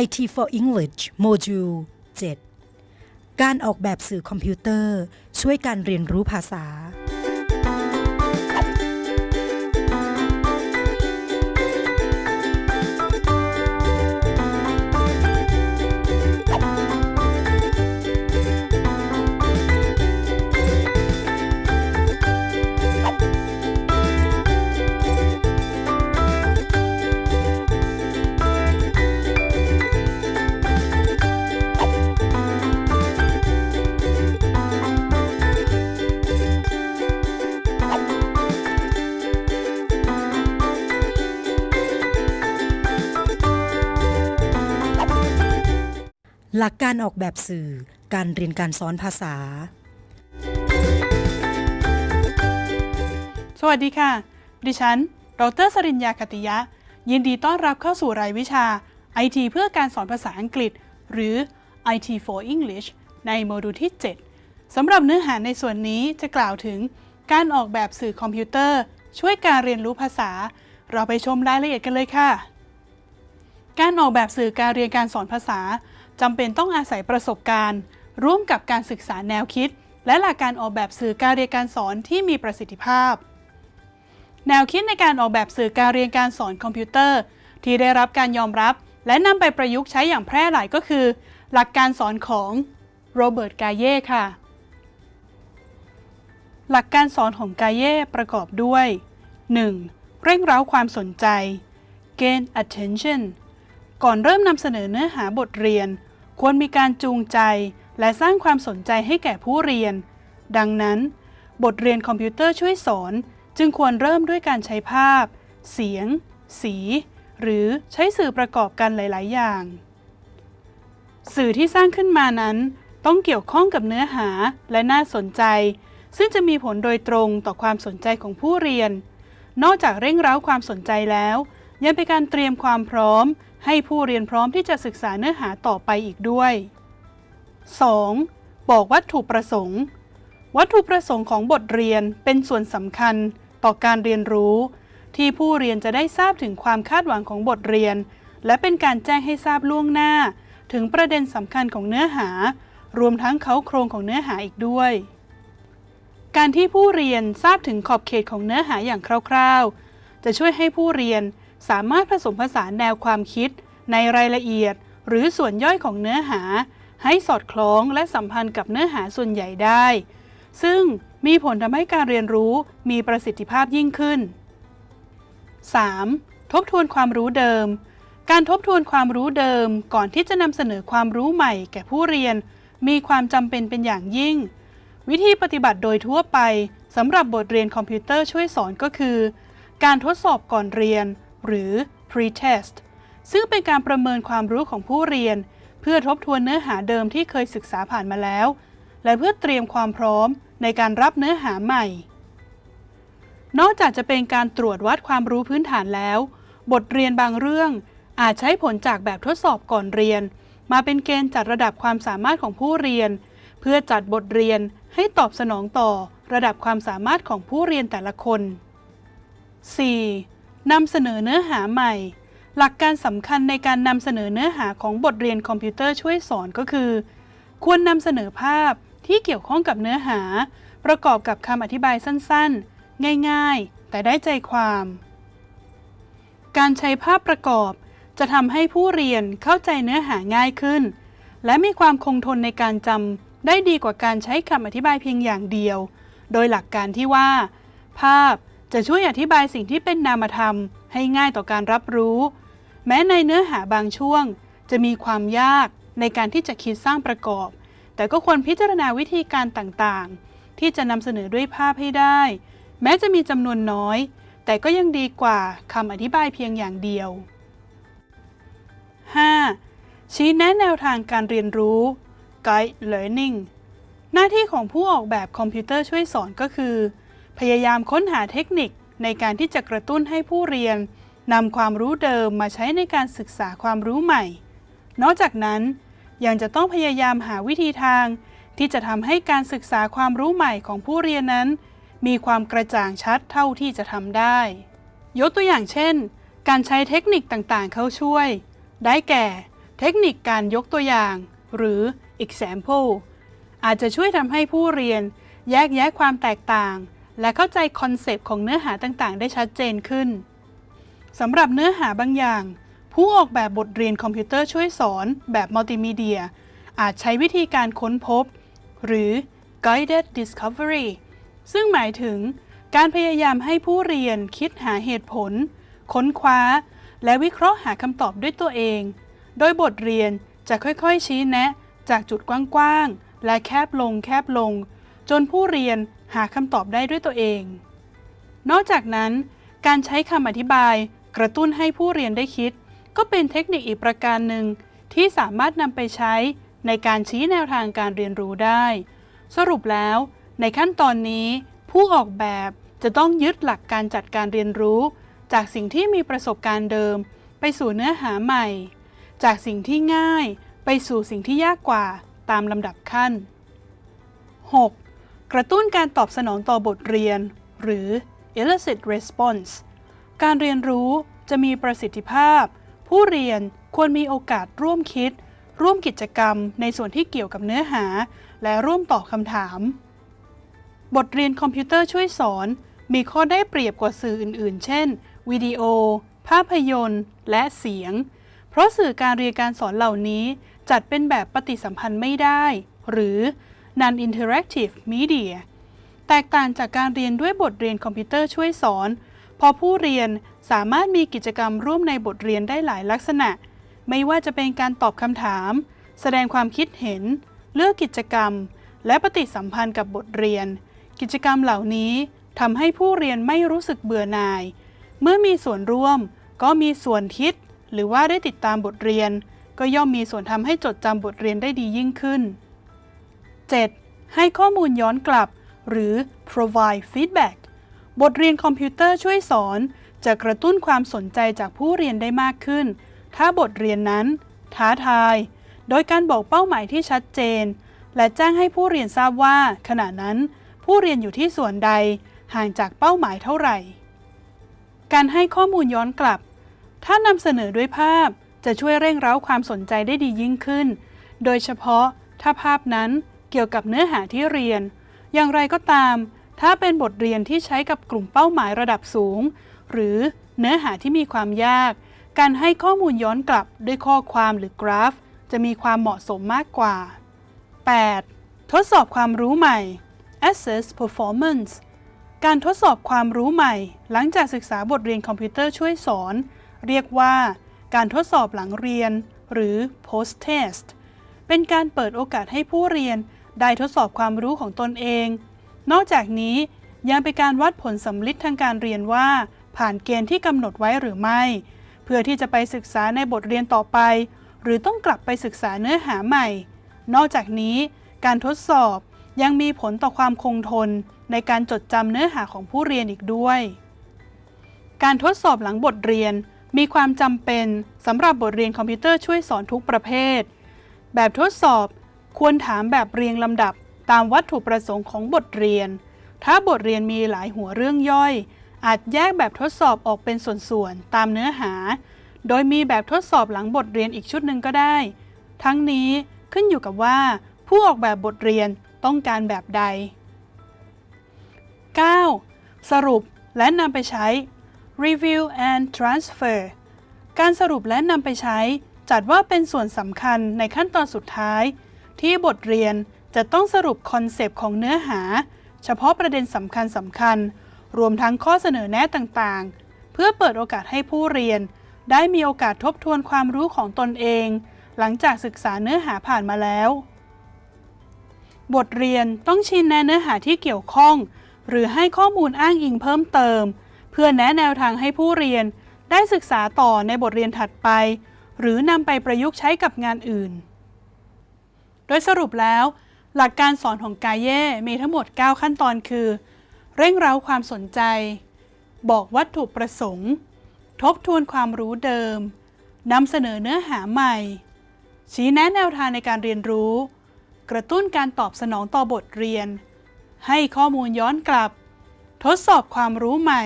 IT for English Module 7การออกแบบสื่อคอมพิวเตอร์ ช่วยการเรียนรู้ภาษา หลักการออกแบบสื่อ การเรียนการสอนภาษา สวัสดีค่ะ ดิฉัน ดรสริญญาคติยะ ยินดีต้อนรับเข้าสู่รายวิชา IT เพื่อการสอนภาษาอังกฤษ หรือ IT for English ในโมดูลที่ 7 สำหรับเนื้อหาในส่วนนี้จะกล่าวถึง การออกแบบสื่อคอมพิวเตอร์ ช่วยการเรียนรู้ภาษา เราไปชมรายละเอียดกันเลยค่ะ การออกแบบสื่อการเรียนการสอนภาษา จำเป็นต้องอาศัยประสบการณ์ ร่วมกับการศึกษาแนวคิด และหลักการออกแบบสื่อการเรียนการสอนที่มีประสิทธิภาพ แนวคิดในการออกแบบสื่อการเรียนการสอนคอมพิวเตอร์ ที่ได้รับการยอมรับ และนำไปประยุกต์ใช้อย่างแพร่หลายก็คือ หลักการสอนของโรเบิร์ตกาเย่ค่ะ หลักการสอนของกาเย่ประกอบด้วย 1. เร่งเร้าความสนใจ gain attention ก่อนเริ่มนำเสนอเนื้อหาบทเรียน ควรมีการจูงใจ และสร้างความสนใจให้แก่ผู้เรียน ดังนั้น บทเรียนคอมพิวเตอร์ช่วยสอน จึงควรเริ่มด้วยการใช้ภาพ เสียง สี หรือใช้สื่อประกอบกันหลาย ๆ อย่าง สื่อที่สร้างขึ้นมานั้น ต้องเกี่ยวข้องกับเนื้อหาและน่าสนใจ ซึ่งจะมีผลโดยตรงต่อความสนใจของผู้เรียน นอกจากเร่งเร้าความสนใจแล้ว ยังเป็นการเตรียมความพร้อม ให้ผู้เรียนพร้อมที่จะศึกษาเนื้อหาต่อไปอีกด้วย 2. บอกวัตถุประสงค์ วัตถุประสงค์ของบทเรียนเป็นส่วนสำคัญต่อการเรียนรู้ ที่ผู้เรียนจะได้ทราบถึงความคาดหวังของบทเรียน และเป็นการแจ้งให้ทราบล่วงหน้า ถึงประเด็นสำคัญของเนื้อหา รวมทั้งเขาโครงของเนื้อหาอีกด้วย การที่ผู้เรียนทราบถึงขอบเขตของเนื้อหาอย่างคร่าว ๆ จะช่วยให้ผู้เรียน สามารถผสมผสานแนวความคิด ในรายละเอียด หรือส่วนย่อยของเนื้อหา ให้สอดคล้องและสัมพันธ์กับเนื้อหาส่วนใหญ่ได้ ซึ่งมีผลทำให้การเรียนรู้มีประสิทธิภาพยิ่งขึ้น 3. ทบทวนความรู้เดิม การทบทวนความรู้เดิมก่อนที่จะนำเสนอความรู้ใหม่แก่ผู้เรียน มีความจำเป็นเป็นอย่างยิ่ง วิธีปฏิบัติโดยทั่วไปสำหรับบทเรียนคอมพิวเตอร์ช่วยสอนก็คือ การทดสอบก่อนเรียน หรือ pre-test ซึ่งเป็นการประเมินความรู้ของผู้เรียน เพื่อทบทวนเนื้อหาเดิมที่เคยศึกษาผ่านมาแล้ว และเพื่อเตรียมความพร้อมในการรับเนื้อหาใหม่ นอกจากจะเป็นการตรวจวัดความรู้พื้นฐานแล้ว บทเรียนบางเรื่องอาจใช้ผลจากแบบทดสอบก่อนเรียน มาเป็นเกณฑ์จัดระดับความสามารถของผู้เรียน เพื่อจัดบทเรียนให้ตอบสนองต่อระดับความสามารถของผู้เรียนแต่ละคน 4. นำเสนอเนื้อหาใหม่ หลักการสำคัญในการนำเสนอเนื้อหาของบทเรียนคอมพิวเตอร์ช่วยสอนก็คือ ควรนำเสนอภาพที่เกี่ยวข้องกับเนื้อหา ประกอบกับคำอธิบายสั้นๆ ง่ายๆ แต่ได้ใจความ การใช้ภาพประกอบจะทำให้ผู้เรียนเข้าใจเนื้อหาง่ายขึ้น และมีความคงทนในการจำได้ดีกว่าการใช้คำอธิบายเพียงอย่างเดียว โดยหลักการที่ว่า ภาพ จะช่วยอธิบายสิ่งที่เป็นนามธรรมให้ง่ายต่อการรับรู้ แม้ในเนื้อหาบางช่วง จะมีความยากในการที่จะคิดสร้างประกอบ แต่ก็ควรพิจารณาวิธีการต่างๆ ที่จะนำเสนอด้วยภาพให้ได้ แม้จะมีจำนวนน้อย แต่ก็ยังดีกว่าคำอธิบายเพียงอย่างเดียว 5. ชี้แนะแนวทางการเรียนรู้ Guide Learning หน้าที่ของผู้ออกแบบคอมพิวเตอร์ช่วยสอนก็คือ พยายามค้นหาเทคนิคในการที่จะกระตุ้นให้ผู้เรียนนำความรู้เดิมมาใช้ในการศึกษาความรู้ใหม่ นอกจากนั้น ยังจะต้องพยายามหาวิธีทาง ที่จะทำให้การศึกษาความรู้ใหม่ของผู้เรียนนั้น มีความกระจ่างชัดเท่าที่จะทำได้ ยกตัวอย่างเช่น การใช้เทคนิคต่างๆ เข้าช่วย ได้แก่ เทคนิคการยกตัวอย่าง หรือ example อาจจะช่วยทำให้ผู้เรียนแยกแยะความแตกต่าง และเข้าใจ concept ของเนื้อหาต่างๆ ได้ชัดเจนขึ้นสำหรับเนื้อหาบางอย่าง ผู้ออกแบบบทเรียนคอมพิวเตอร์ช่วยสอนแบบมัลติมีเดีย อาจใช้วิธีการค้นพบ หรือ guided discovery ซึ่งหมายถึงการพยายามให้ผู้เรียนคิดหาเหตุผล ค้นคว้า และวิเคราะห์หาคำตอบด้วยตัวเอง โดยบทเรียนจะค่อยๆชี้แนะ จากจุดกว้างๆ และแคบลงแคบลง จนผู้เรียนหาคำตอบได้ด้วยตัวเอง นอกจากนั้น การใช้คำอธิบายกระตุ้นให้ผู้เรียนได้คิด ก็เป็นเทคนิคอีกประการหนึ่ง ที่สามารถนำไปใช้ในการชี้แนวทางการเรียนรู้ได้ สรุปแล้ว ในขั้นตอนนี้ ผู้ออกแบบจะต้องยึดหลักการจัดการเรียนรู้ จากสิ่งที่มีประสบการณ์เดิม ไปสู่เนื้อหาใหม่ จากสิ่งที่ง่าย ไปสู่สิ่งที่ยากกว่าตามลำดับขั้น 6. กระตุ้นการตอบสนองต่อบทเรียน หรือ elicit response การเรียนรู้จะมีประสิทธิภาพ ผู้เรียนควรมีโอกาสร่วมคิด ร่วมกิจกรรมในส่วนที่เกี่ยวกับเนื้อหา และร่วมตอบคำถาม บทเรียนคอมพิวเตอร์ช่วยสอน มีข้อได้เปรียบกว่าสื่ออื่น ๆ เช่น วิดีโอ ภาพยนตร์ และเสียง เพราะสื่อการเรียนการสอนเหล่านี้จัดเป็นแบบปฏิสัมพันธ์ไม่ได้ หรือ non-interactive media แตกต่างจากการเรียนด้วยบทเรียนคอมพิวเตอร์ช่วยสอน พอผู้เรียนสามารถมีกิจกรรมร่วมในบทเรียนได้หลายลักษณะ ไม่ว่าจะเป็นการตอบคำถาม แสดงความคิดเห็น เลือกกิจกรรม และปฏิสัมพันธ์กับบทเรียน กิจกรรมเหล่านี้ทำให้ผู้เรียนไม่รู้สึกเบื่อหน่าย เมื่อมีส่วนร่วม ก็มีส่วนคิด หรือว่าได้ติดตามบทเรียน ก็ย่อมมีส่วนทำให้จดจำบทเรียนได้ดียิ่งขึ้น 7. ให้ข้อมูลย้อนกลับ หรือ provide feedback บทเรียนคอมพิวเตอร์ช่วยสอน จะกระตุ้นความสนใจจากผู้เรียนได้มากขึ้น ถ้าบทเรียนนั้น ท้าทาย โดยการบอกเป้าหมายที่ชัดเจน และแจ้งให้ผู้เรียนทราบว่า ขณะนั้น ผู้เรียนอยู่ที่ส่วนใด ห่างจากเป้าหมายเท่าไหร่ การให้ข้อมูลย้อนกลับ ถ้านำเสนอด้วยภาพจะช่วยเร่งเร้าความสนใจได้ดียิ่งขึ้น โดยเฉพาะถ้าภาพนั้น เกี่ยวกับเนื้อหาที่เรียน อย่างไรก็ตาม ถ้าเป็นบทเรียนที่ใช้กับกลุ่มเป้าหมายระดับสูง หรือเนื้อหาที่มีความยาก การให้ข้อมูลย้อนกลับด้วยข้อความหรือกราฟ จะมีความเหมาะสมมากกว่า 8. ทดสอบความรู้ใหม่ assess performance การทดสอบความรู้ใหม่ หลังจากศึกษาบทเรียนคอมพิวเตอร์ช่วยสอน เรียกว่าการทดสอบหลังเรียน หรือ post test เป็นการเปิดโอกาสให้ผู้เรียน ได้ทดสอบความรู้ของตนเอง นอกจากนี้ยังเป็นการวัดผลสำลิดทางการเรียนว่า ผ่านเกณฑ์ที่กำหนดไว้หรือไม่ เพื่อที่จะไปศึกษาในบทเรียนต่อไป หรือต้องกลับไปศึกษาเนื้อหาใหม่ นอกจากนี้ การทดสอบยังมีผลต่อความคงทน ในการจดจำเนื้อหาของผู้เรียนอีกด้วย การทดสอบหลังบทเรียนมีความจำเป็นสำหรับบทเรียนคอมพิวเตอร์ช่วยสอนทุกประเภท แบบทดสอบ ควรถามแบบเรียงลำดับตามวัตถุประสงค์ของบทเรียน ถ้าบทเรียนมีหลายหัวเรื่องย่อย อาจแยกแบบทดสอบออกเป็นส่วนๆ ตามเนื้อหา โดยมีแบบทดสอบหลังบทเรียนอีกชุดหนึ่งก็ได้ ทั้งนี้ขึ้นอยู่กับว่า ผู้ออกแบบบทเรียนต้องการแบบใด 9. สรุปและนำไปใช้ review and transfer การสรุปและนำไปใช้ จัดว่าเป็นส่วนสำคัญในขั้นตอนสุดท้าย ที่บทเรียนจะต้องสรุปคอนเซปต์ของเนื้อหา เฉพาะประเด็นสำคัญสำคัญ รวมทั้งข้อเสนอแนะต่างๆ เพื่อเปิดโอกาสให้ผู้เรียน ได้มีโอกาสทบทวนความรู้ของตนเอง หลังจากศึกษาเนื้อหาผ่านมาแล้ว บทเรียนต้องชี้แนะเนื้อหาที่เกี่ยวข้อง หรือให้ข้อมูลอ้างอิงเพิ่มเติม เพื่อแนะแนวทางให้ผู้เรียน ได้ศึกษาต่อในบทเรียนถัดไป หรือนำไปประยุกต์ใช้กับงานอื่น ดยสรุปแล้ว หลักการสอนของกายเย่มีทั้งหมด 9 ขั้นตอนคือ เร่งเร้าความสนใจ บอกวัตถุประสงค์ ทบทวนความรู้เดิมนำเสนอเนื้อหาใหม่ ชี้แนะแนวทางในการเรียนรู้ กระตุ้นการตอบสนองต่อบทเรียน ให้ข้อมูลย้อนกลับ ทดสอบความรู้ใหม่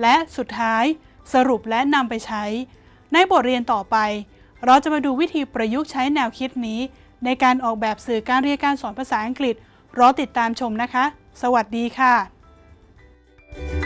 และสุดท้ายสรุปและนำไปใช้ ในบทเรียนต่อไป เราจะมาดูวิธีประยุกต์ใช้แนวคิดนี้ ในการออกแบบสื่อการเรียนการสอนภาษาอังกฤษ รอติดตามชมนะคะ สวัสดีค่ะ